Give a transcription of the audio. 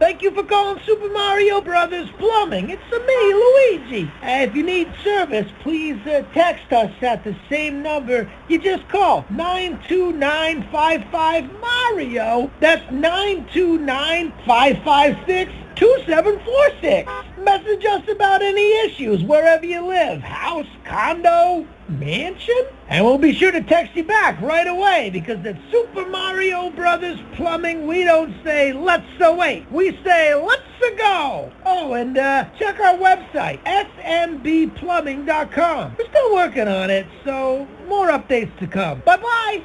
Thank you for calling Super Mario Brothers Plumbing. It's me, Luigi. Uh, if you need service, please uh, text us at the same number you just called, 92955-MARIO. That's 929-556-2746. Message us about any issues wherever you live, house, condo, mansion, and we'll be sure to text you back right away because at Super Mario Brothers Plumbing, we don't say let's wait. We say let's go. Oh, and uh, check our website, smbplumbing.com. We're still working on it, so more updates to come. Bye-bye.